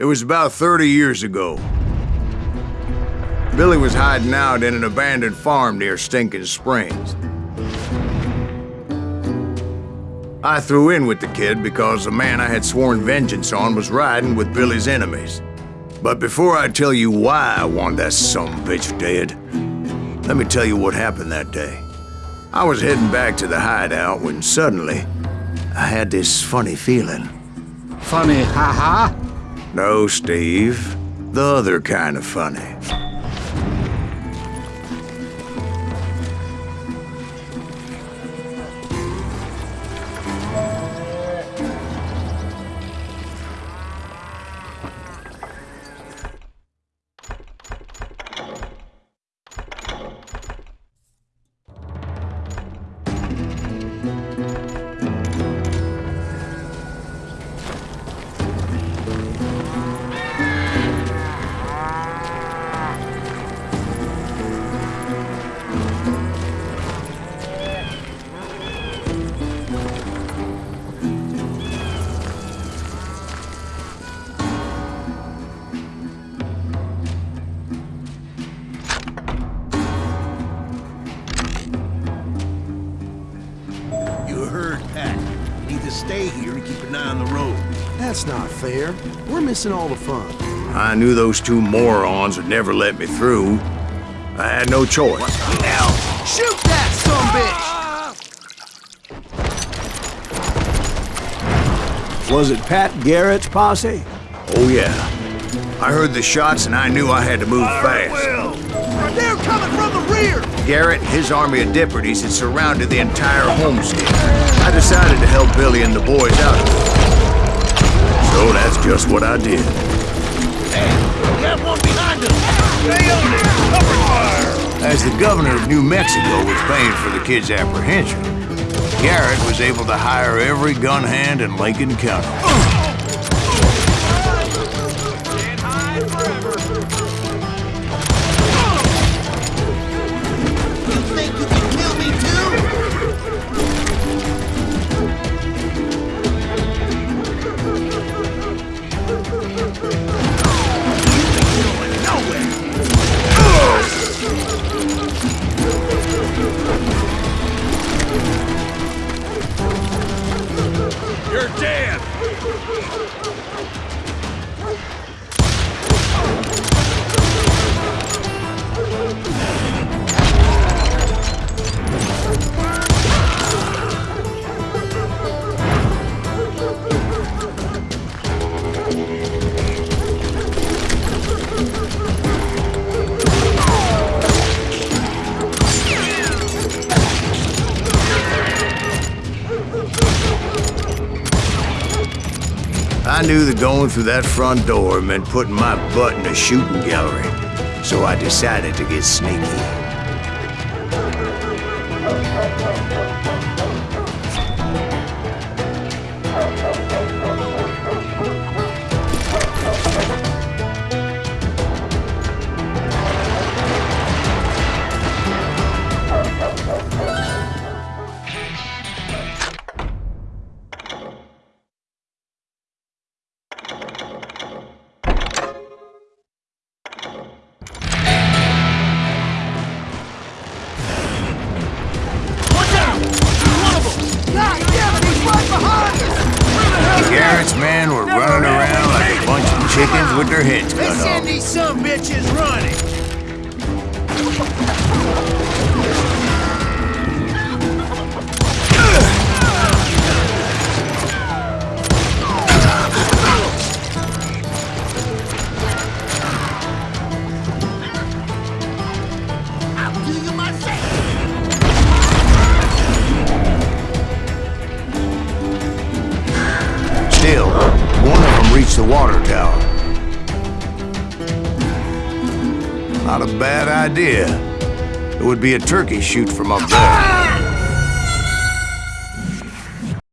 It was about 30 years ago. Billy was hiding out in an abandoned farm near Stinking Springs. I threw in with the kid because the man I had sworn vengeance on was riding with Billy's enemies. But before I tell you why I want that some bitch dead, let me tell you what happened that day. I was heading back to the hideout when suddenly I had this funny feeling. Funny, haha. No, Steve. The other kind of funny. To stay here and keep an eye on the road. That's not fair. We're missing all the fun. I knew those two morons would never let me through. I had no choice. Hell, shoot that some bitch! Was it Pat Garrett's posse? Oh, yeah. I heard the shots and I knew I had to move fast. They're coming from the rear! Garrett and his army of deputies had surrounded the entire homestead. I decided to help Billy and the boys out. So that's just what I did. Have one behind us. Stay on it. Cover fire. As the governor of New Mexico was paying for the kid's apprehension, Garrett was able to hire every gun hand in Lincoln County. I knew that going through that front door meant putting my butt in a shooting gallery, so I decided to get sneaky. Us! Garrett's men were running around like a bunch of chickens with their heads cut off. Let's send these some bitches running! The water tower. Not a bad idea. It would be a turkey shoot from up there.